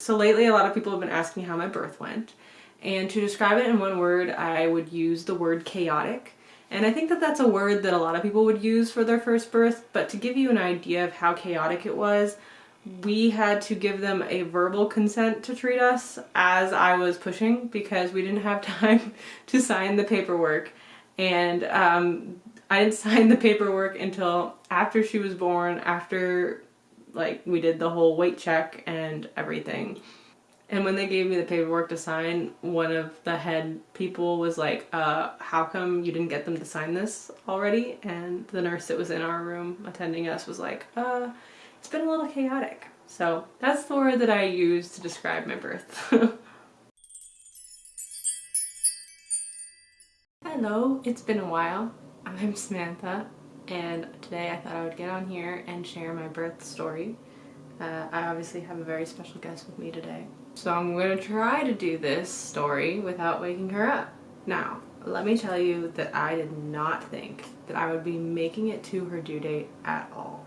So lately a lot of people have been asking how my birth went. And to describe it in one word I would use the word chaotic. And I think that that's a word that a lot of people would use for their first birth. But to give you an idea of how chaotic it was we had to give them a verbal consent to treat us as I was pushing because we didn't have time to sign the paperwork. And um, I didn't sign the paperwork until after she was born, after like we did the whole weight check and everything. And when they gave me the paperwork to sign, one of the head people was like, uh, how come you didn't get them to sign this already? And the nurse that was in our room attending us was like, uh, it's been a little chaotic. So that's the word that I use to describe my birth. Hello, it's been a while. I'm Samantha and today I thought I would get on here and share my birth story. Uh, I obviously have a very special guest with me today. So I'm going to try to do this story without waking her up. Now, let me tell you that I did not think that I would be making it to her due date at all.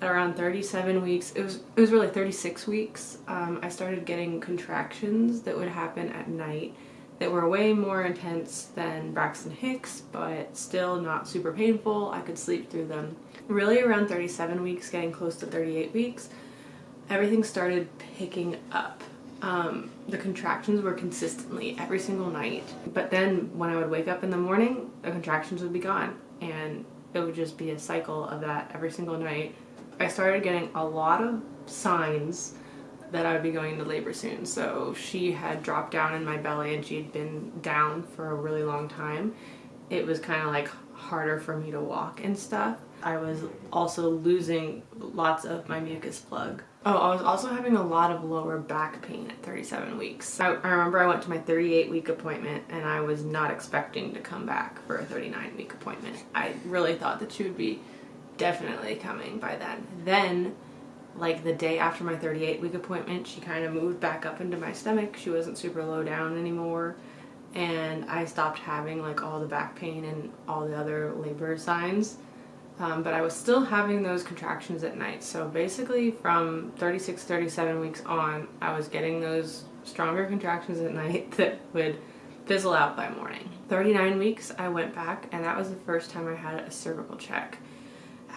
At around 37 weeks, it was, it was really 36 weeks, um, I started getting contractions that would happen at night that were way more intense than Braxton Hicks, but still not super painful. I could sleep through them. Really around 37 weeks, getting close to 38 weeks, everything started picking up. Um, the contractions were consistently every single night, but then when I would wake up in the morning, the contractions would be gone, and it would just be a cycle of that every single night. I started getting a lot of signs that I would be going into labor soon. So she had dropped down in my belly and she had been down for a really long time. It was kind of like harder for me to walk and stuff. I was also losing lots of my mucus plug. Oh, I was also having a lot of lower back pain at 37 weeks. I, I remember I went to my 38 week appointment and I was not expecting to come back for a 39 week appointment. I really thought that she would be definitely coming by then. Then like the day after my 38 week appointment she kind of moved back up into my stomach. She wasn't super low down anymore. And I stopped having like all the back pain and all the other labor signs. Um, but I was still having those contractions at night. So basically from 36 37 weeks on I was getting those stronger contractions at night that would fizzle out by morning. 39 weeks I went back and that was the first time I had a cervical check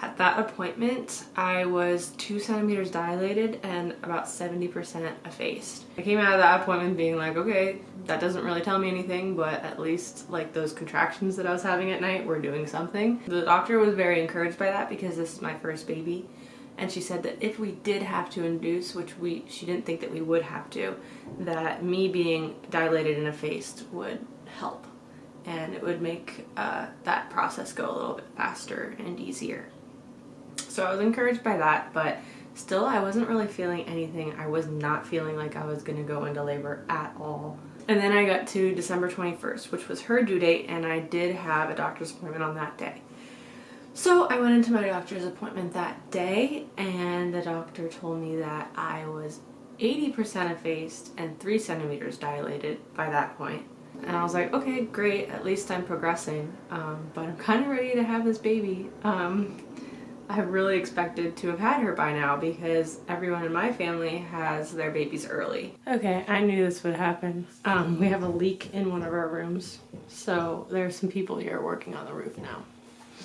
at that appointment, I was two centimeters dilated and about 70% effaced. I came out of that appointment being like, okay, that doesn't really tell me anything, but at least like those contractions that I was having at night were doing something. The doctor was very encouraged by that because this is my first baby. And she said that if we did have to induce, which we she didn't think that we would have to, that me being dilated and effaced would help and it would make uh, that process go a little bit faster and easier. So I was encouraged by that, but still I wasn't really feeling anything. I was not feeling like I was gonna go into labor at all. And then I got to December 21st, which was her due date, and I did have a doctor's appointment on that day. So I went into my doctor's appointment that day, and the doctor told me that I was 80% effaced and 3 centimeters dilated by that point. And I was like, okay, great, at least I'm progressing, um, but I'm kind of ready to have this baby. Um, I really expected to have had her by now because everyone in my family has their babies early. Okay, I knew this would happen. Um, we have a leak in one of our rooms, so there are some people here working on the roof now.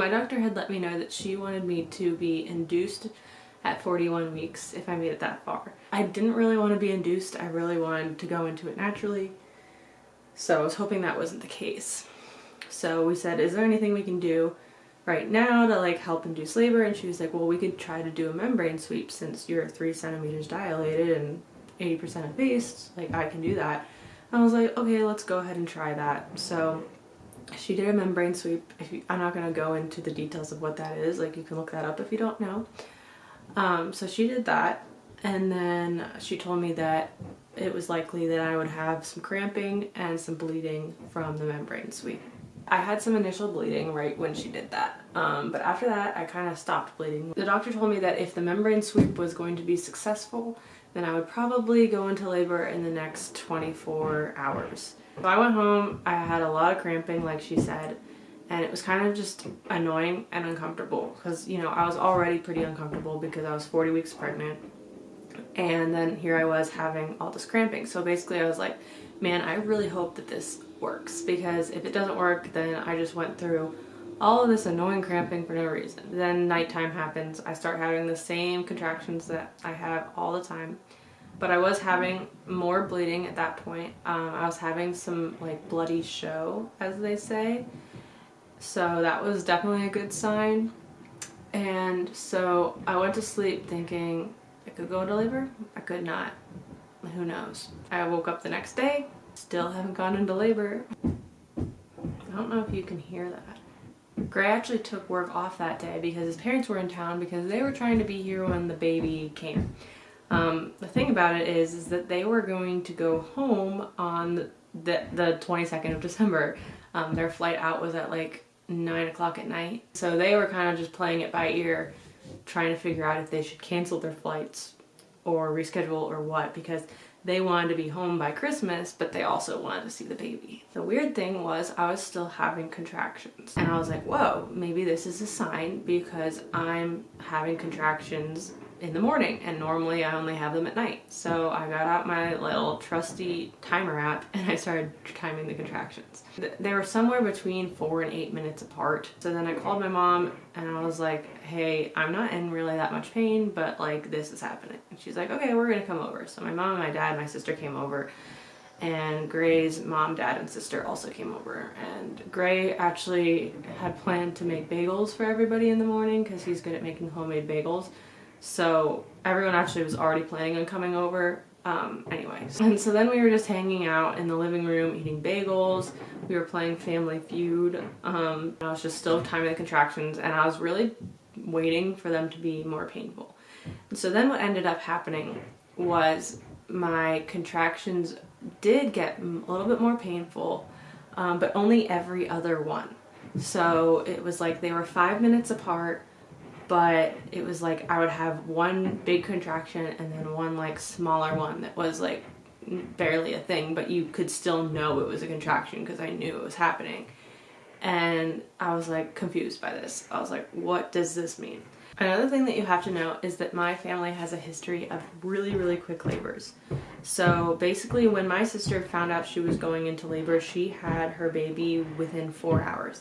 My doctor had let me know that she wanted me to be induced at 41 weeks if I made it that far. I didn't really want to be induced, I really wanted to go into it naturally, so I was hoping that wasn't the case. So we said, is there anything we can do right now to like help induce labor and she was like well we could try to do a membrane sweep since you're three centimeters dilated and 80% effaced like I can do that. I was like okay let's go ahead and try that. So she did a membrane sweep. You, I'm not to go into the details of what that is like you can look that up if you don't know. Um, so she did that and then she told me that it was likely that I would have some cramping and some bleeding from the membrane sweep I had some initial bleeding right when she did that, um, but after that I kind of stopped bleeding. The doctor told me that if the membrane sweep was going to be successful, then I would probably go into labor in the next 24 hours. So I went home, I had a lot of cramping like she said, and it was kind of just annoying and uncomfortable because, you know, I was already pretty uncomfortable because I was 40 weeks pregnant And then here I was having all this cramping. So basically I was like, man, I really hope that this works because if it doesn't work, then I just went through all of this annoying cramping for no reason. Then nighttime happens. I start having the same contractions that I have all the time. But I was having more bleeding at that point. Um, I was having some like bloody show, as they say. So that was definitely a good sign. And so I went to sleep thinking I could go into labor. I could not. Who knows? I woke up the next day, still haven't gone into labor. I don't know if you can hear that. Gray actually took work off that day because his parents were in town because they were trying to be here when the baby came. Um, the thing about it is, is that they were going to go home on the, the 22nd of December. Um, their flight out was at like 9 o'clock at night. So they were kind of just playing it by ear, trying to figure out if they should cancel their flights or reschedule or what because they wanted to be home by Christmas, but they also wanted to see the baby. The weird thing was I was still having contractions and I was like, whoa, maybe this is a sign because I'm having contractions in the morning and normally I only have them at night. So I got out my little trusty timer app and I started timing the contractions. They were somewhere between four and eight minutes apart. So then I called my mom and I was like, hey, I'm not in really that much pain, but like this is happening. And she's like, okay, we're gonna come over. So my mom and my dad my sister came over and Gray's mom, dad, and sister also came over. And Gray actually had planned to make bagels for everybody in the morning because he's good at making homemade bagels. So everyone actually was already planning on coming over um, anyways. And so then we were just hanging out in the living room eating bagels. We were playing Family Feud. Um, I was just still timing the contractions and I was really waiting for them to be more painful. And so then what ended up happening was my contractions did get a little bit more painful, um, but only every other one. So it was like they were five minutes apart but it was like I would have one big contraction and then one like smaller one that was like barely a thing, but you could still know it was a contraction because I knew it was happening. And I was like confused by this. I was like, what does this mean? Another thing that you have to know is that my family has a history of really, really quick labors. So basically when my sister found out she was going into labor, she had her baby within four hours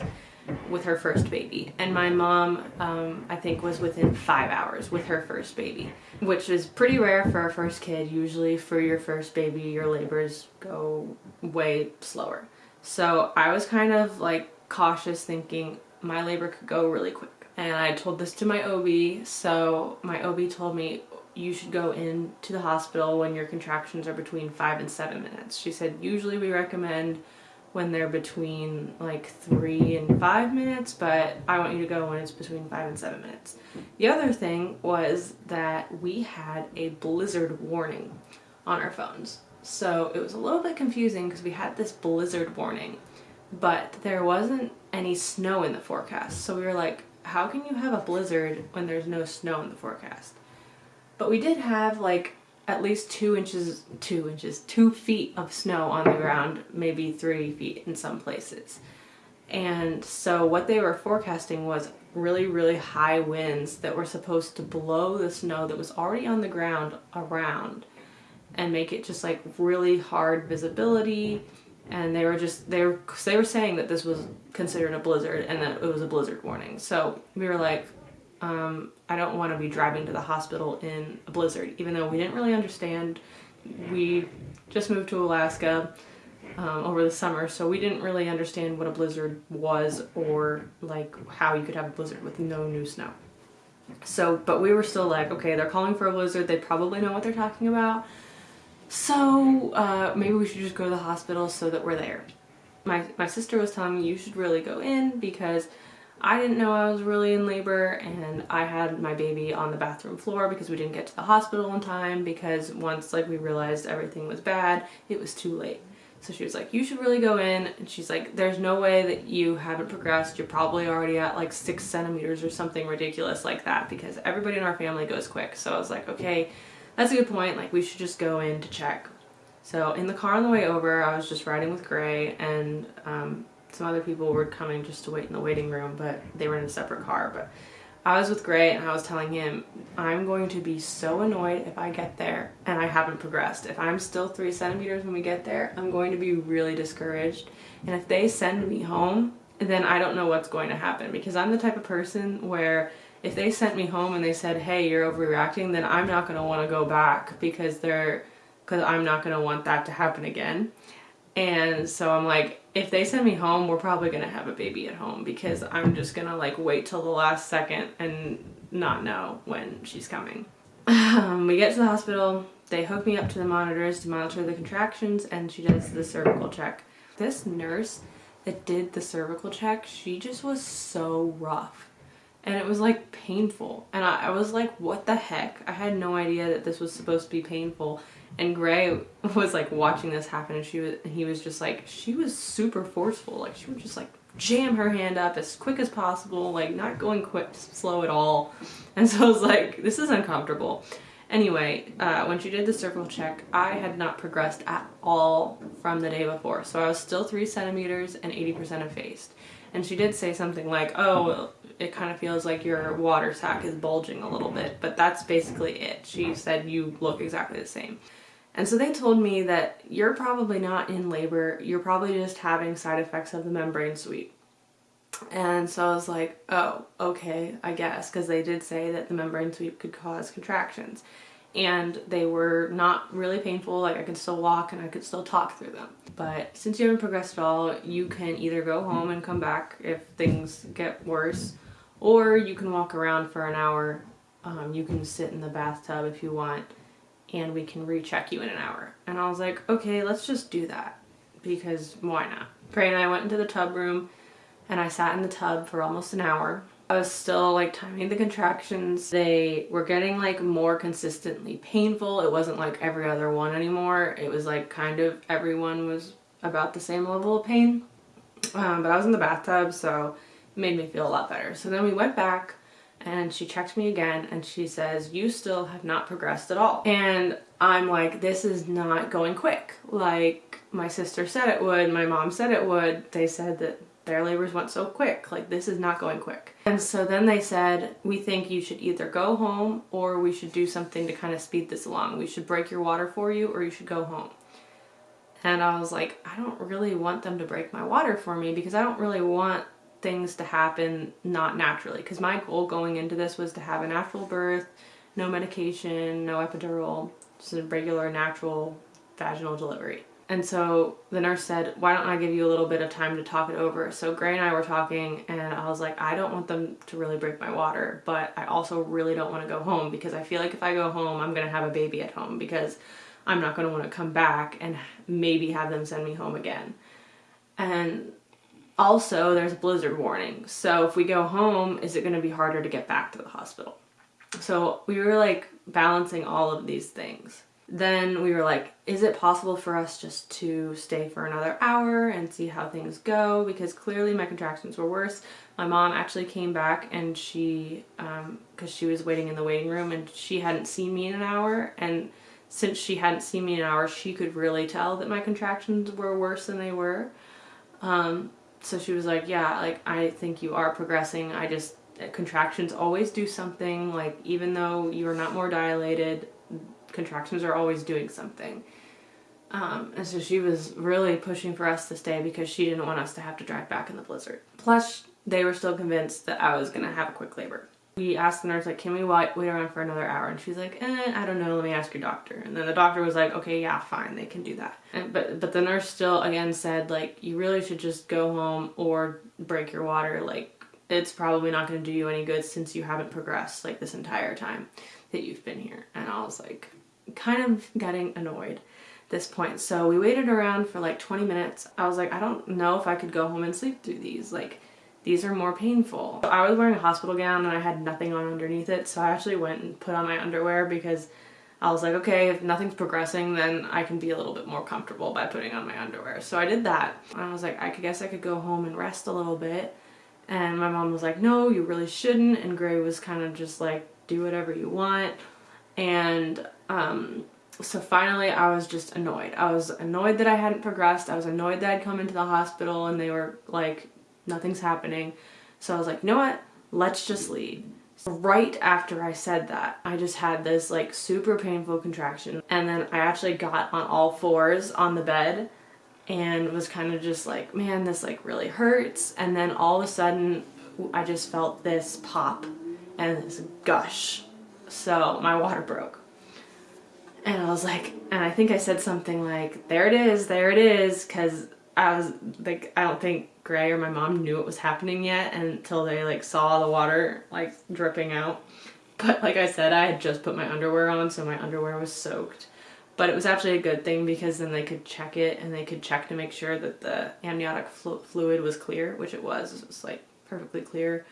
with her first baby. And my mom, um, I think, was within five hours with her first baby, which is pretty rare for a first kid. Usually for your first baby, your labors go way slower. So I was kind of like cautious thinking my labor could go really quick. And I told this to my OB, so my OB told me you should go into the hospital when your contractions are between five and seven minutes. She said usually we recommend when they're between like three and five minutes, but I want you to go when it's between five and seven minutes. The other thing was that we had a blizzard warning on our phones. So it was a little bit confusing because we had this blizzard warning, but there wasn't any snow in the forecast. So we were like, how can you have a blizzard when there's no snow in the forecast? But we did have like at least two inches, two inches, two feet of snow on the ground, maybe three feet in some places. And so what they were forecasting was really, really high winds that were supposed to blow the snow that was already on the ground around and make it just like really hard visibility. And they were just, they were, they were saying that this was considered a blizzard and that it was a blizzard warning. So we were like, um, I don't want to be driving to the hospital in a blizzard, even though we didn't really understand. We just moved to Alaska um, over the summer, so we didn't really understand what a blizzard was or like how you could have a blizzard with no new snow. So, but we were still like, okay, they're calling for a blizzard. They probably know what they're talking about. So uh, maybe we should just go to the hospital so that we're there. My, my sister was telling me you should really go in because I didn't know I was really in labor and I had my baby on the bathroom floor because we didn't get to the hospital in time because once like we realized everything was bad, it was too late. So she was like, you should really go in. And she's like, there's no way that you haven't progressed. You're probably already at like six centimeters or something ridiculous like that because everybody in our family goes quick. So I was like, okay, that's a good point. Like we should just go in to check. So in the car on the way over, I was just riding with Gray and um, some other people were coming just to wait in the waiting room, but they were in a separate car. But I was with Gray and I was telling him, I'm going to be so annoyed if I get there and I haven't progressed. If I'm still three centimeters when we get there, I'm going to be really discouraged. And if they send me home, then I don't know what's going to happen because I'm the type of person where if they sent me home and they said, hey, you're overreacting, then I'm not going to want to go back because they're, because I'm not going to want that to happen again. And so I'm like, if they send me home, we're probably going to have a baby at home because I'm just going to like wait till the last second and not know when she's coming. Um, we get to the hospital, they hook me up to the monitors to monitor the contractions and she does the cervical check. This nurse that did the cervical check, she just was so rough and it was like painful and I, I, was like what the heck I had no idea that this was supposed to be painful and Gray was like watching this happen and she was and he was just like she was super forceful. Like she would just like jam her hand up as quick as possible like not going quick slow at all. And so I was like this is uncomfortable. Anyway uh, when she did the cervical check I had not progressed at all from the day before. So I was still three centimeters and 80% effaced. And she did say something like oh it kind of feels like your water sac is bulging a little bit, but that's basically it. She said you look exactly the same. And so they told me that you're probably not in labor, you're probably just having side effects of the membrane sweep. And so I was like, oh, okay, I guess, because they did say that the membrane sweep could cause contractions. And they were not really painful, like I could still walk and I could still talk through them. But since you haven't progressed at all, you can either go home and come back if things get worse, or you can walk around for an hour. Um, you can sit in the bathtub if you want and we can recheck you in an hour. And I was like, okay, let's just do that because why not? Gray and I went into the tub room and I sat in the tub for almost an hour. I was still like timing the contractions. They were getting like more consistently painful. It wasn't like every other one anymore. It was like kind of everyone was about the same level of pain. Um, but I was in the bathtub so it made me feel a lot better. So then we went back and she checked me again and she says, you still have not progressed at all. And I'm like, this is not going quick. Like my sister said it would, my mom said it would. They said that their labors went so quick. Like this is not going quick. And so then they said, we think you should either go home or we should do something to kind of speed this along. We should break your water for you or you should go home. And I was like, I don't really want them to break my water for me because I don't really want things to happen not naturally because my goal going into this was to have a natural birth, no medication, no epidural, just a regular natural vaginal delivery. And so the nurse said, why don't I give you a little bit of time to talk it over? So Gray and I were talking and I was like, I don't want them to really break my water, but I also really don't want to go home because I feel like if I go home, I'm going to have a baby at home because I'm not going to want to come back and maybe have them send me home again. And also, there's a blizzard warning. So if we go home, is it going to be harder to get back to the hospital? So we were like balancing all of these things. Then we were like, is it possible for us just to stay for another hour and see how things go? Because clearly my contractions were worse. My mom actually came back and she, um, cause she was waiting in the waiting room and she hadn't seen me in an hour. And since she hadn't seen me in an hour, she could really tell that my contractions were worse than they were. Um, so she was like, yeah, like I think you are progressing. I just contractions always do something like even though you are not more dilated, contractions are always doing something. Um, and so she was really pushing for us to stay because she didn't want us to have to drive back in the blizzard. Plus, they were still convinced that I was going to have a quick labor we asked the nurse like can we wait, wait around for another hour? And she's like eh, i don't know let me ask your doctor. And then the doctor was like okay yeah fine they can do that. And, but but the nurse still again said like you really should just go home or break your water like it's probably not going to do you any good since you haven't progressed like this entire time that you've been here. And i was like kind of getting annoyed this point. So we waited around for like 20 minutes. I was like i don't know if i could go home and sleep through these like these are more painful. I was wearing a hospital gown and I had nothing on underneath it, so I actually went and put on my underwear because I was like, okay, if nothing's progressing, then I can be a little bit more comfortable by putting on my underwear. So I did that. I was like, I guess I could go home and rest a little bit. And my mom was like, no, you really shouldn't. And Gray was kind of just like, do whatever you want. And um, so finally I was just annoyed. I was annoyed that I hadn't progressed. I was annoyed that I'd come into the hospital and they were like, nothing's happening. So I was like, you know what? Let's just leave. Right after I said that, I just had this like super painful contraction and then I actually got on all fours on the bed and was kind of just like, man, this like really hurts. And then all of a sudden I just felt this pop and this gush. So my water broke. And I was like, and I think I said something like, there it is, there it is, because I was like, I don't think Gray or my mom knew it was happening yet until they like saw the water like dripping out. But like I said, I had just put my underwear on, so my underwear was soaked. But it was actually a good thing because then they could check it and they could check to make sure that the amniotic flu fluid was clear, which it was. It was like perfectly clear.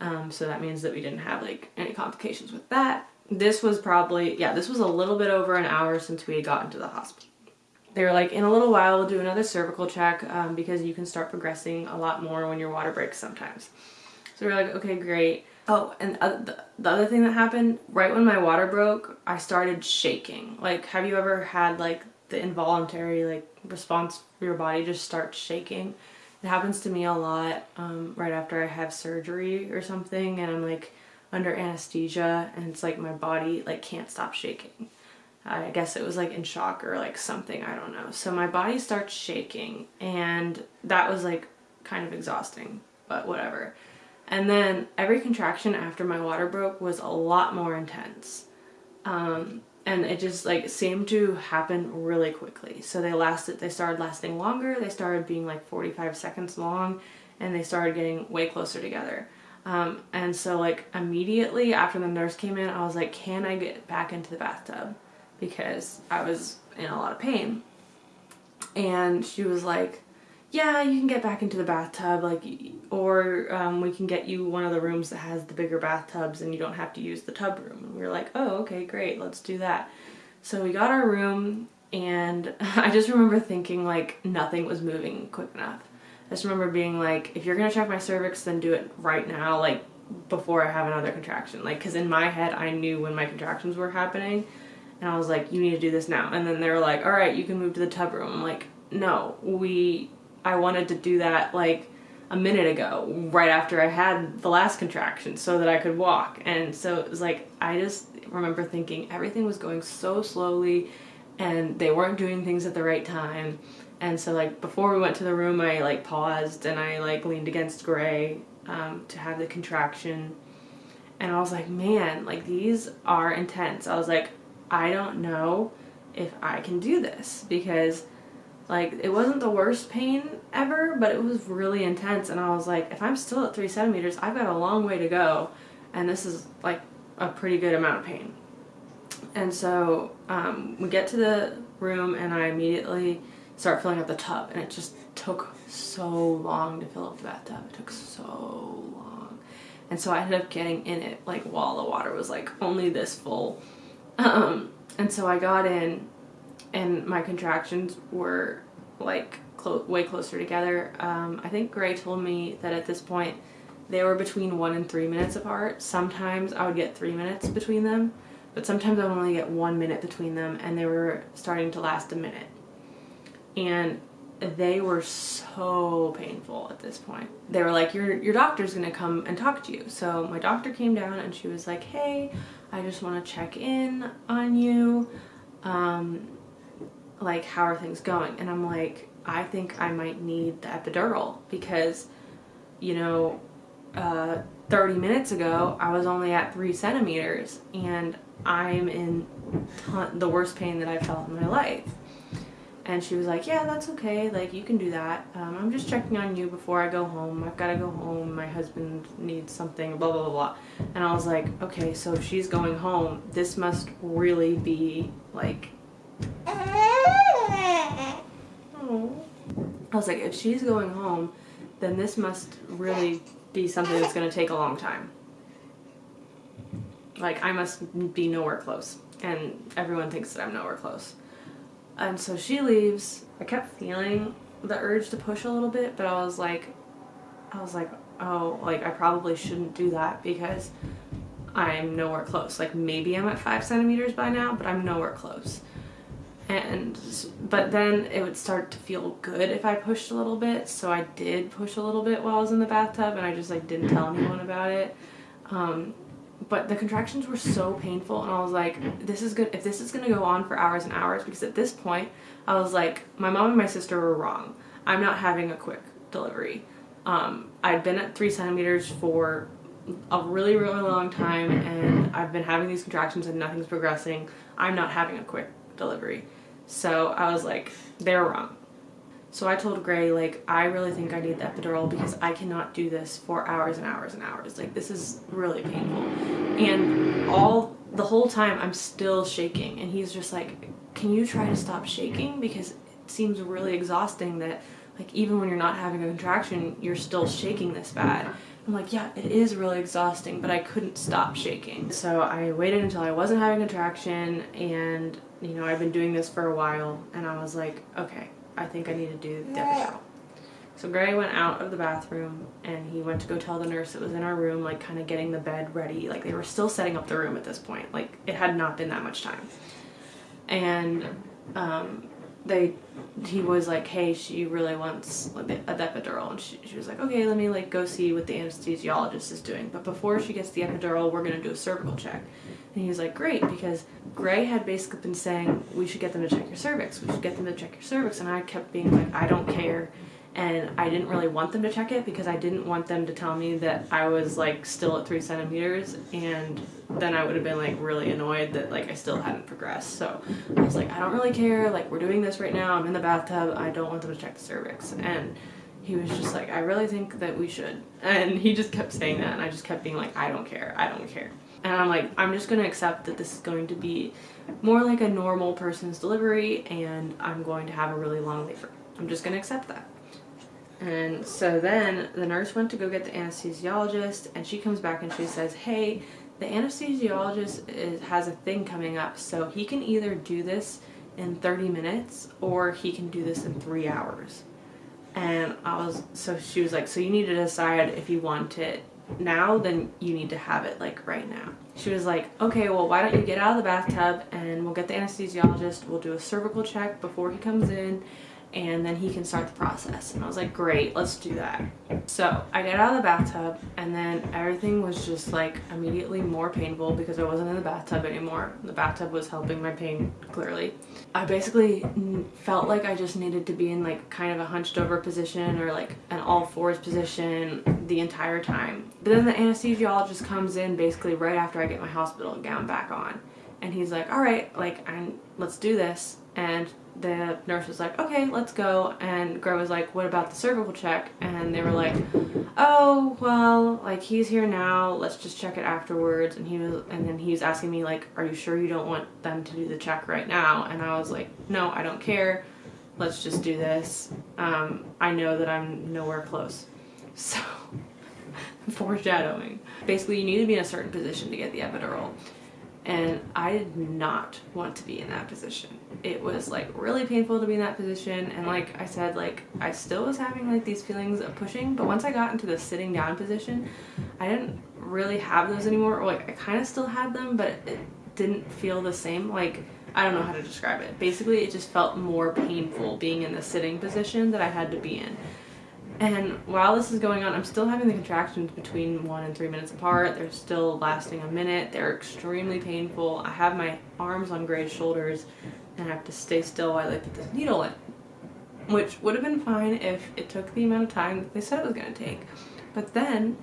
Um, so that means that we didn't have like any complications with that. This was probably, yeah, this was a little bit over an hour since we had gotten to the hospital. They were like, in a little while we'll do another cervical check um, because you can start progressing a lot more when your water breaks sometimes. So we are like, okay, great. Oh, and the, the other thing that happened, right when my water broke, I started shaking. Like, have you ever had like the involuntary like response for your body just starts shaking? It happens to me a lot um, right after I have surgery or something and I'm like under anesthesia and it's like my body like can't stop shaking. I guess it was like in shock or like something, I don't know. So my body starts shaking and that was like kind of exhausting, but whatever. And then every contraction after my water broke was a lot more intense. Um, and it just like seemed to happen really quickly. So they lasted, they started lasting longer, they started being like 45 seconds long, and they started getting way closer together. Um, and so like immediately after the nurse came in, I was like, can I get back into the bathtub? Because I was in a lot of pain. And she was like, yeah, you can get back into the bathtub, like, or um, we can get you one of the rooms that has the bigger bathtubs and you don't have to use the tub room. And we were like, oh, okay, great, let's do that. So we got our room and I just remember thinking like nothing was moving quick enough. I just remember being like, if you're gonna check my cervix, then do it right now, like before I have another contraction. Like, cause in my head, I knew when my contractions were happening and I was like, you need to do this now. And then they were like, all right, you can move to the tub room. I'm like, no, we I wanted to do that like a minute ago, right after I had the last contraction so that I could walk. And so it was like, I just remember thinking everything was going so slowly and they weren't doing things at the right time. And so like before we went to the room, I like paused and I like leaned against Gray um, to have the contraction. And I was like, man, like these are intense. I was like, I don't know if I can do this because like, it wasn't the worst pain ever, but it was really intense. And I was like, if I'm still at three centimeters, I've got a long way to go. And this is like a pretty good amount of pain. And so um, we get to the room and I immediately start filling up the tub. And it just took so long to fill up the bathtub. It took so long. And so I ended up getting in it like while the water was like only this full. Um, and so I got in and my contractions were like clo way closer together. Um, I think Gray told me that at this point they were between one and three minutes apart. Sometimes I would get three minutes between them, but sometimes I would only get one minute between them and they were starting to last a minute. And they were so painful at this point. They were like, your, your doctor's gonna come and talk to you. So my doctor came down and she was like, hey, I just wanna check in on you. Um, like how are things going and I'm like I think I might need the epidural because you know uh, 30 minutes ago I was only at three centimeters and I'm in the worst pain that I've felt in my life and she was like yeah that's okay like you can do that um, I'm just checking on you before I go home I've got to go home my husband needs something blah blah blah blah and I was like okay so if she's going home this must really be like I was like, if she's going home, then this must really be something that's going to take a long time. Like, I must be nowhere close. And everyone thinks that I'm nowhere close. And so she leaves. I kept feeling the urge to push a little bit, but I was like, I was like, oh, like I probably shouldn't do that because I'm nowhere close. Like maybe I'm at five centimeters by now, but I'm nowhere close and but then it would start to feel good if I pushed a little bit so I did push a little bit while I was in the bathtub and I just like didn't tell anyone about it um, but the contractions were so painful and I was like, this is good if this is gonna go on for hours and hours because at this point I was like, my mom and my sister were wrong. I'm not having a quick delivery. Um, I'd been at three centimeters for a really, really long time and I've been having these contractions and nothing's progressing. I'm not having a quick delivery. So I was like, they're wrong. So I told Gray, like, I really think I need the epidural because I cannot do this for hours and hours and hours. Like, this is really painful. And all, the whole time I'm still shaking. And he's just like, can you try to stop shaking? Because it seems really exhausting that, like, even when you're not having a contraction, you're still shaking this bad. I'm like, yeah, it is really exhausting, but I couldn't stop shaking. So I waited until I wasn't having a contraction and, you know, I've been doing this for a while and I was like, okay, I think I need to do the epidural. So Gray went out of the bathroom and he went to go tell the nurse that was in our room, like kind of getting the bed ready. Like they were still setting up the room at this point. Like it had not been that much time. And um, they, he was like, hey, she really wants a epidural. And she, she was like, okay, let me like go see what the anesthesiologist is doing. But before she gets the epidural, we're going to do a cervical check. And he was like, great, because Gray had basically been saying, we should get them to check your cervix. We should get them to check your cervix. And I kept being like, I don't care. And I didn't really want them to check it because I didn't want them to tell me that I was like still at three centimeters. And then I would have been like really annoyed that like I still hadn't progressed. So I was like, I don't really care. Like we're doing this right now. I'm in the bathtub. I don't want them to check the cervix. And he was just like, I really think that we should. And he just kept saying that. And I just kept being like, I don't care. I don't care. And I'm like, I'm just going to accept that this is going to be more like a normal person's delivery and I'm going to have a really long labor. I'm just going to accept that. And so then the nurse went to go get the anesthesiologist and she comes back and she says, hey, the anesthesiologist is, has a thing coming up so he can either do this in 30 minutes or he can do this in three hours. And I was, so she was like, so you need to decide if you want it now, then you need to have it like right now. She was like, okay, well, why don't you get out of the bathtub and we'll get the anesthesiologist. We'll do a cervical check before he comes in and then he can start the process. And I was like, great, let's do that. So I get out of the bathtub and then everything was just like immediately more painful because I wasn't in the bathtub anymore. The bathtub was helping my pain clearly. I basically felt like I just needed to be in like kind of a hunched over position or like an all fours position the entire time. But then the anesthesiologist comes in basically right after I get my hospital gown back on. And he's like, all right, like, I'm, let's do this. And the nurse was like, okay, let's go. And Greg was like, what about the cervical check? And they were like, oh, well, like he's here now. Let's just check it afterwards. And he was, and then he was asking me like, are you sure you don't want them to do the check right now? And I was like, no, I don't care. Let's just do this. Um, I know that I'm nowhere close. So foreshadowing. Basically, you need to be in a certain position to get the epidural and I did not want to be in that position. It was like really painful to be in that position and like I said like I still was having like these feelings of pushing but once I got into the sitting down position I didn't really have those anymore or like I kind of still had them but it didn't feel the same like I don't know how to describe it. Basically it just felt more painful being in the sitting position that I had to be in. And while this is going on, I'm still having the contractions between one and three minutes apart. They're still lasting a minute. They're extremely painful. I have my arms on Gray's shoulders and I have to stay still while I put this needle in. Which would have been fine if it took the amount of time that they said it was going to take. But then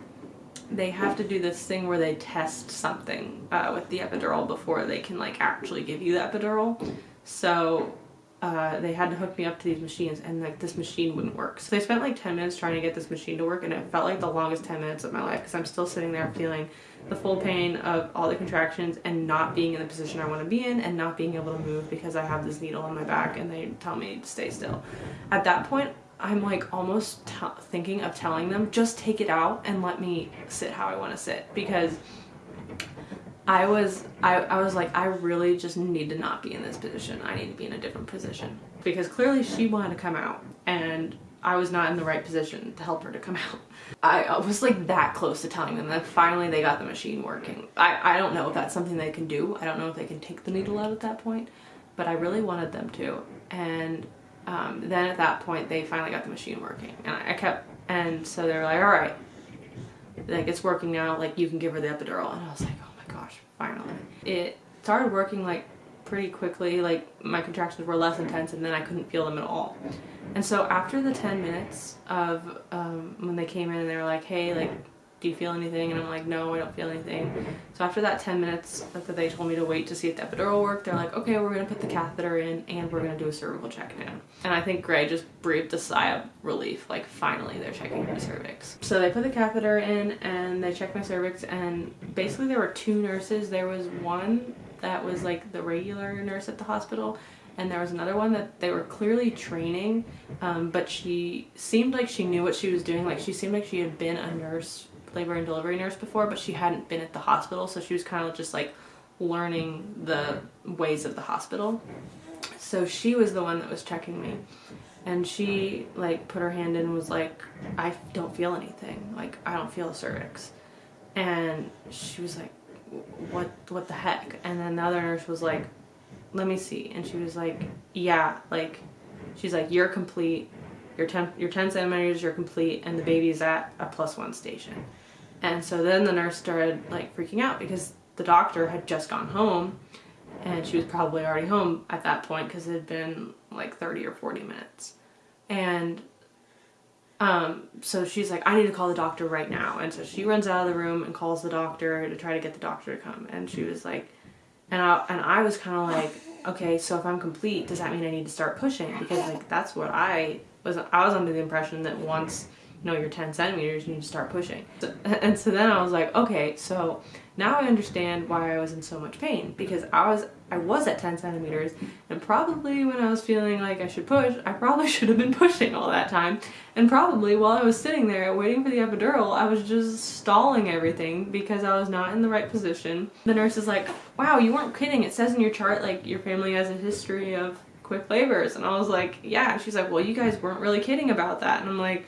they have to do this thing where they test something uh, with the epidural before they can like actually give you the epidural. So uh, they had to hook me up to these machines and like this machine wouldn't work. So they spent like 10 minutes trying to get this machine to work and it felt like the longest 10 minutes of my life because I'm still sitting there feeling the full pain of all the contractions and not being in the position I want to be in and not being able to move because I have this needle on my back and they tell me to stay still. At that point, I'm like almost thinking of telling them just take it out and let me sit how I want to sit because I was I, I was like I really just need to not be in this position. I need to be in a different position. Because clearly she wanted to come out and I was not in the right position to help her to come out. I, was like that close to telling them that finally they got the machine working. I, I don't know if that's something they can do. I don't know if they can take the needle out at that point. But I really wanted them to. And um, then at that point they finally got the machine working. And I, I kept and so they were like all right. Like it's working now. Like you can give her the epidural. And I was like oh gosh, finally. It started working like pretty quickly, like my contractions were less intense and then I couldn't feel them at all. And so after the 10 minutes of um, when they came in and they were like, hey, like do you feel anything? And I'm like, no, I don't feel anything. So after that 10 minutes that they told me to wait to see if the epidural worked, they're like, okay, we're gonna put the catheter in and we're gonna do a cervical check now. And I think Gray just breathed a sigh of relief, like finally they're checking my cervix. So they put the catheter in and they checked my cervix and basically there were two nurses. There was one that was like the regular nurse at the hospital and there was another one that they were clearly training um, but she seemed like she knew what she was doing like she seemed like she had been a nurse labor and delivery nurse before, but she hadn't been at the hospital, so she was kind of just like learning the ways of the hospital. So she was the one that was checking me. And she like put her hand in and was like, I don't feel anything. Like I don't feel a cervix. And she was like, what what the heck? And then the other nurse was like, let me see. And she was like, yeah, like she's like, you're complete. You're 10, you're 10 centimeters, you're complete, and the baby's at a plus one station. And so then the nurse started like freaking out because the doctor had just gone home and she was probably already home at that point because it had been like 30 or 40 minutes. And um, so she's like, I need to call the doctor right now. And so she runs out of the room and calls the doctor to try to get the doctor to come. And she was like, and I, and I was kind of like, okay, so if I'm complete, does that mean I need to start pushing? Because like, that's what I was, I was under the impression that once know you're 10 centimeters, you need to start pushing. And so then I was like, okay, so now I understand why I was in so much pain because I was I was at 10 centimeters and probably when I was feeling like I should push, I probably should have been pushing all that time. And probably while I was sitting there waiting for the epidural, I was just stalling everything because I was not in the right position. The nurse is like, wow, you weren't kidding. It says in your chart like your family has a history of quick labors. And I was like, yeah. She's like, well, you guys weren't really kidding about that. And I'm like,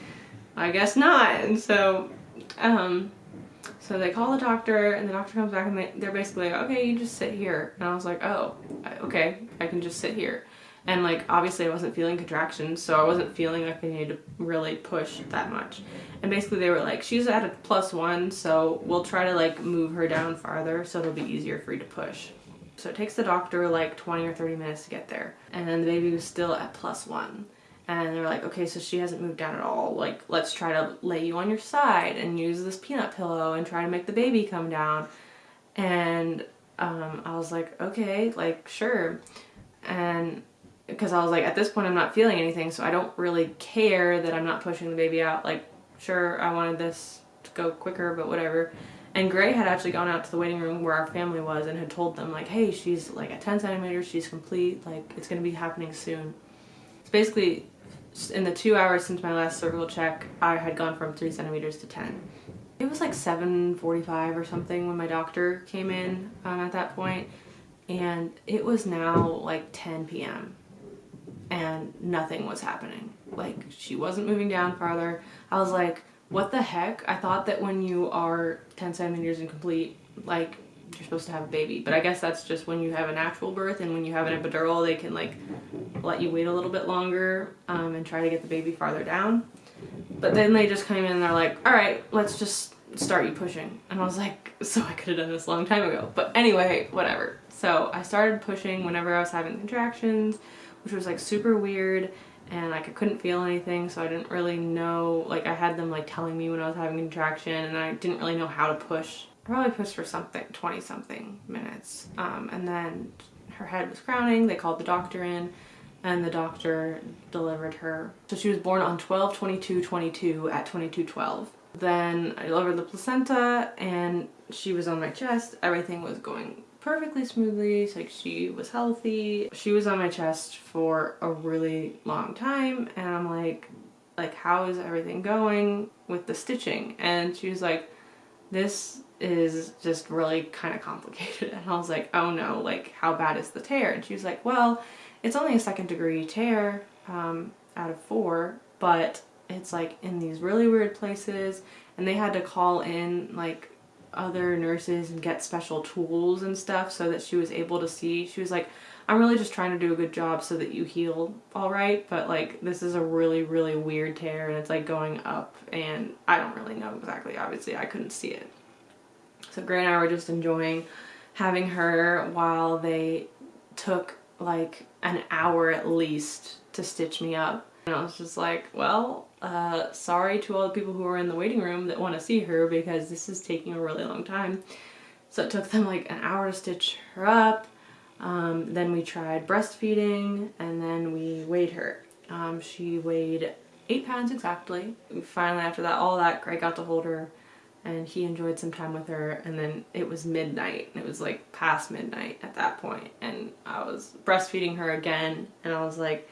I guess not. And so, um, so they call the doctor and the doctor comes back and they, they're basically like, okay, you just sit here. And I was like, oh, okay, I can just sit here. And like, obviously I wasn't feeling contractions, so I wasn't feeling like I needed to really push that much. And basically they were like, she's at a plus one, so we'll try to like move her down farther so it'll be easier for you to push. So it takes the doctor like 20 or 30 minutes to get there. And then the baby was still at plus one and they're like, okay, so she hasn't moved down at all. Like, let's try to lay you on your side and use this peanut pillow and try to make the baby come down. And um, I was like, okay, like, sure. And because I was like, at this point, I'm not feeling anything, so I don't really care that I'm not pushing the baby out. Like, sure, I wanted this to go quicker, but whatever. And Gray had actually gone out to the waiting room where our family was and had told them, like, hey, she's like at 10 centimeters, she's complete, like, it's gonna be happening soon. Basically in the two hours since my last cervical check, I had gone from three centimeters to 10. It was like 7.45 or something when my doctor came in um, at that point, and it was now like 10 p.m. and nothing was happening. Like she wasn't moving down farther. I was like, what the heck? I thought that when you are 10 centimeters incomplete, like you're supposed to have a baby. But I guess that's just when you have a natural birth and when you have an epidural, they can like let you wait a little bit longer um, and try to get the baby farther down. But then they just came in and they're like, all right, let's just start you pushing. And I was like, so I could have done this a long time ago. But anyway, whatever. So I started pushing whenever I was having contractions, which was like super weird and like I couldn't feel anything so I didn't really know like I had them like telling me when I was having a contraction and I didn't really know how to push probably pushed for something 20 something minutes. Um, and then her head was crowning. They called the doctor in and the doctor delivered her. So she was born on 12 22 22 at 22 12 then I delivered the placenta and she was on my chest. Everything was going perfectly smoothly. Like she was healthy. She was on my chest for a really long time and I'm like like how is everything going with the stitching? And she was like this is just really kind of complicated. And I was like, oh no, like how bad is the tear? And she was like, well, it's only a second degree tear um, out of four, but it's like in these really weird places. And they had to call in like other nurses and get special tools and stuff so that she was able to see. She was like, I'm really just trying to do a good job so that you heal all right, but like this is a really, really weird tear and it's like going up and I don't really know exactly. Obviously, I couldn't see it. So Gray and I were just enjoying having her while they took like an hour at least to stitch me up. And I was just like, well, uh, sorry to all the people who are in the waiting room that want to see her because this is taking a really long time. So it took them like an hour to stitch her up. Um, then we tried breastfeeding and then we weighed her. Um, she weighed eight pounds exactly. Finally after that, all that, Greg got to hold her and he enjoyed some time with her and then it was midnight. And it was like past midnight at that point and I was breastfeeding her again and I was like,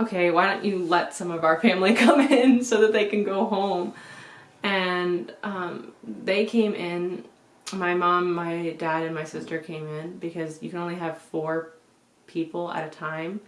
okay, why don't you let some of our family come in so that they can go home? And um, they came in, my mom, my dad, and my sister came in because you can only have four people at a time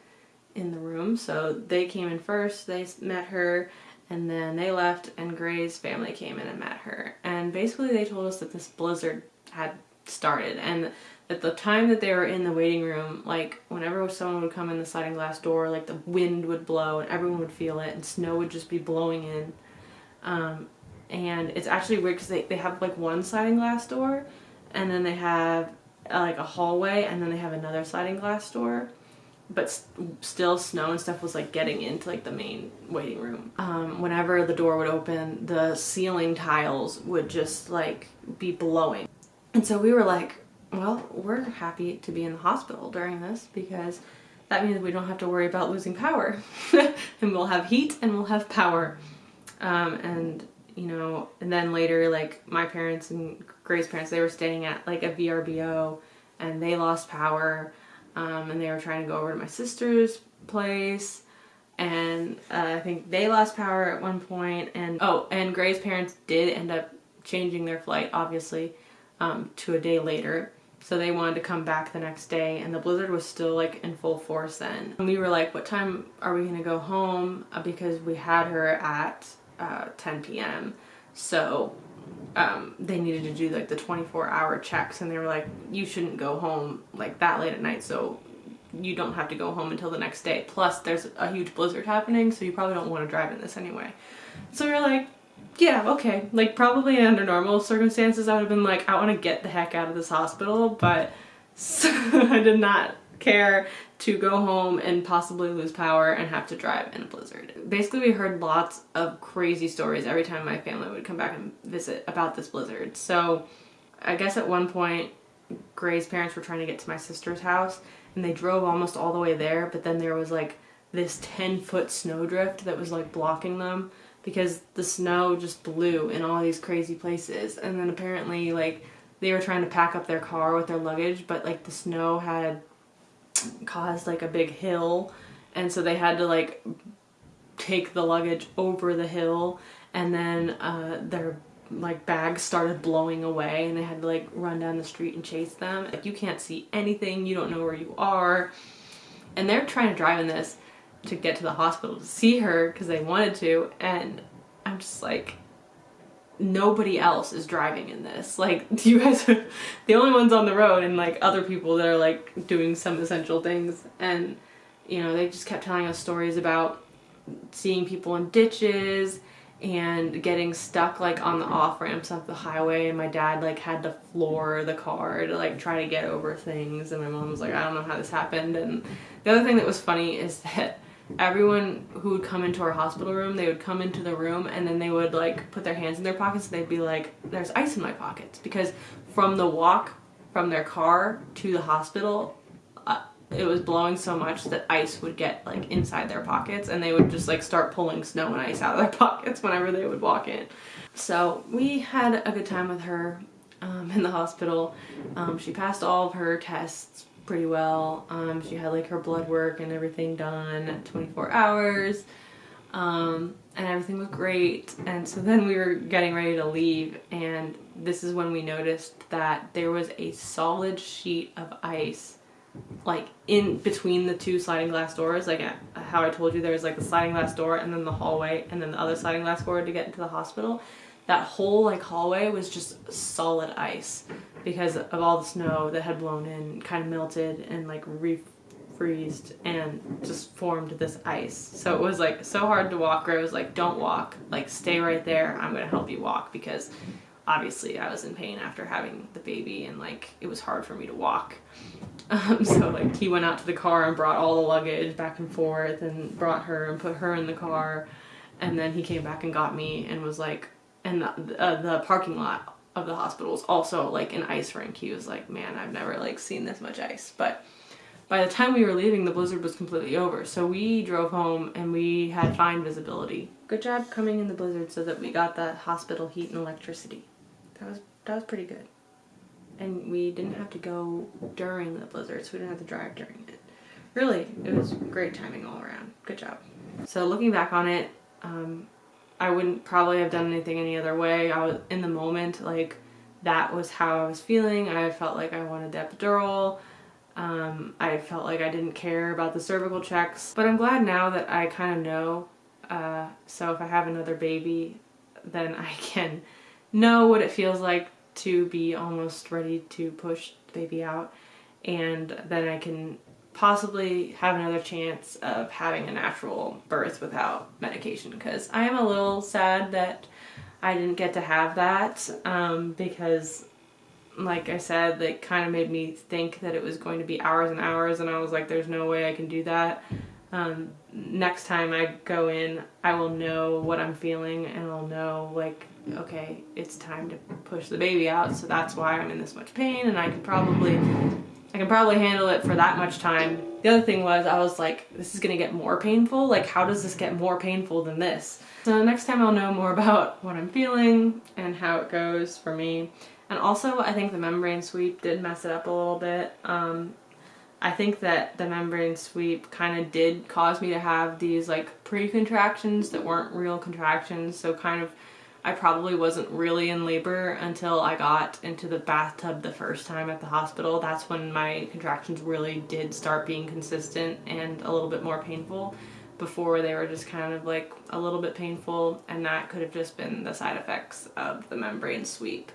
in the room. So they came in first, they met her, and then they left and Gray's family came in and met her. And basically they told us that this blizzard had started and at the time that they were in the waiting room, like whenever someone would come in the sliding glass door, like the wind would blow and everyone would feel it and snow would just be blowing in. Um, and it's actually weird because they, they have like one sliding glass door and then they have uh, like a hallway and then they have another sliding glass door but st still snow and stuff was like getting into like the main waiting room. Um, whenever the door would open, the ceiling tiles would just like be blowing. And so we were like, well, we're happy to be in the hospital during this because that means we don't have to worry about losing power. and we'll have heat and we'll have power. Um, and, you know, and then later, like, my parents and Gray's parents, they were staying at, like, a VRBO and they lost power. Um, and they were trying to go over to my sister's place and uh, I think they lost power at one point and oh and Gray's parents did end up changing their flight obviously um, to a day later so they wanted to come back the next day and the blizzard was still like in full force then. And we were like, what time are we gonna go home? Uh, because we had her at uh, 10 p.m. So um, they needed to do like the 24 hour checks and they were like, you shouldn't go home like that late at night. So you don't have to go home until the next day. Plus there's a huge blizzard happening. So you probably don't want to drive in this anyway. So were like, yeah, okay. Like probably under normal circumstances I would have been like, I want to get the heck out of this hospital, but I did not care to go home and possibly lose power and have to drive in a blizzard. Basically we heard lots of crazy stories every time my family would come back and visit about this blizzard. So I guess at one point Gray's parents were trying to get to my sister's house and they drove almost all the way there but then there was like this 10 foot snowdrift that was like blocking them because the snow just blew in all these crazy places and then apparently like they were trying to pack up their car with their luggage but like the snow had caused like a big hill and so they had to like take the luggage over the hill and then uh, their like bags started blowing away and they had to like run down the street and chase them. Like you can't see anything, you don't know where you are. And they're trying to drive in this to get to the hospital to see her because they wanted to and I'm just like nobody else is driving in this. Like you guys are the only ones on the road and like other people that are like doing some essential things. And you know they just kept telling us stories about seeing people in ditches and getting stuck like on the off ramps of the highway. And my dad like had to floor the car to like try to get over things. And my mom was like I don't know how this happened. And the other thing that was funny is that everyone who would come into our hospital room, they would come into the room and then they would like put their hands in their pockets and they'd be like, there's ice in my pockets. Because from the walk from their car to the hospital, uh, it was blowing so much that ice would get like inside their pockets and they would just like start pulling snow and ice out of their pockets whenever they would walk in. So we had a good time with her um, in the hospital. Um, she passed all of her tests pretty well. Um, she had like her blood work and everything done 24 hours. Um, and everything was great. And so then we were getting ready to leave and this is when we noticed that there was a solid sheet of ice like in between the two sliding glass doors like how I told you there was like the sliding glass door and then the hallway and then the other sliding glass door to get into the hospital that whole like hallway was just solid ice because of all the snow that had blown in, kind of melted and like refreezed and just formed this ice. So it was like so hard to walk. Where I was like, "Don't walk. Like stay right there. I'm gonna help you walk because obviously I was in pain after having the baby and like it was hard for me to walk. Um, so like he went out to the car and brought all the luggage back and forth and brought her and put her in the car and then he came back and got me and was like and the, uh, the parking lot of the hospital is also like an ice rink. He was like, man, I've never like seen this much ice. But by the time we were leaving, the blizzard was completely over. So we drove home and we had fine visibility. Good job coming in the blizzard so that we got the hospital heat and electricity. That was that was pretty good. And we didn't have to go during the blizzard, so we didn't have to drive during it. Really, it was great timing all around. Good job. So looking back on it, um, I wouldn't probably have done anything any other way. I was in the moment, like that was how I was feeling. I felt like I wanted the epidural. Um, I felt like I didn't care about the cervical checks, but I'm glad now that I kind of know. Uh, so if I have another baby, then I can know what it feels like to be almost ready to push the baby out and then I can possibly have another chance of having a natural birth without medication because I am a little sad that I didn't get to have that um, because like I said, they kind of made me think that it was going to be hours and hours and I was like, there's no way I can do that. Um, next time I go in, I will know what I'm feeling and I'll know like, okay, it's time to push the baby out. So that's why I'm in this much pain and I can probably I can probably handle it for that much time. The other thing was I was like, this is gonna get more painful. Like, how does this get more painful than this? So next time I'll know more about what I'm feeling and how it goes for me. And also, I think the membrane sweep did mess it up a little bit. Um, I think that the membrane sweep kind of did cause me to have these like pre-contractions that weren't real contractions. So kind of I probably wasn't really in labor until I got into the bathtub the first time at the hospital. That's when my contractions really did start being consistent and a little bit more painful. Before they were just kind of like a little bit painful and that could have just been the side effects of the membrane sweep.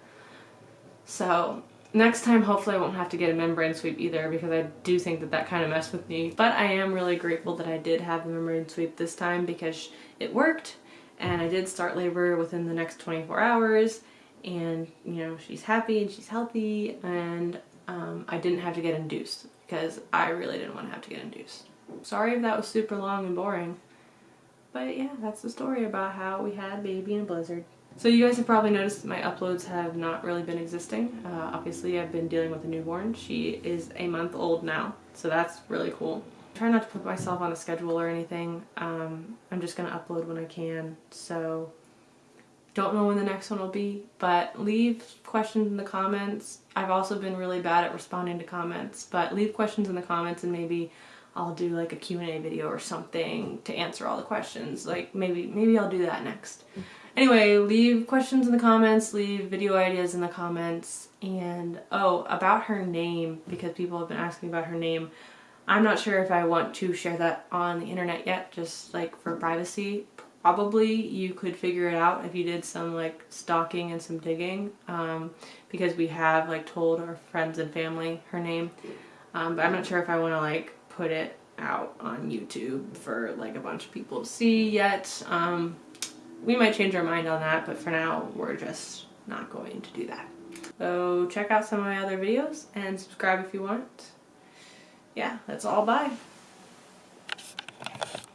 So next time hopefully I won't have to get a membrane sweep either because I do think that that kind of messed with me. But I am really grateful that I did have the membrane sweep this time because it worked and I did start labor within the next 24 hours and you know she's happy and she's healthy and um, I didn't have to get induced because I really didn't want to have to get induced. Sorry if that was super long and boring but yeah that's the story about how we had baby in a blizzard. So you guys have probably noticed my uploads have not really been existing. Uh, obviously I've been dealing with a newborn. She is a month old now so that's really cool try not to put myself on a schedule or anything. Um, I'm just going to upload when I can. So don't know when the next one will be, but leave questions in the comments. I've also been really bad at responding to comments, but leave questions in the comments and maybe I'll do like a Q&A video or something to answer all the questions. Like maybe maybe I'll do that next. Anyway, leave questions in the comments, leave video ideas in the comments, and oh, about her name, because people have been asking about her name. I'm not sure if I want to share that on the internet yet, just like for privacy. Probably you could figure it out if you did some like stalking and some digging um, because we have like told our friends and family her name. Um, but I'm not sure if I want to like put it out on YouTube for like a bunch of people to see yet. Um, we might change our mind on that, but for now we're just not going to do that. So check out some of my other videos and subscribe if you want yeah, that's all. Bye.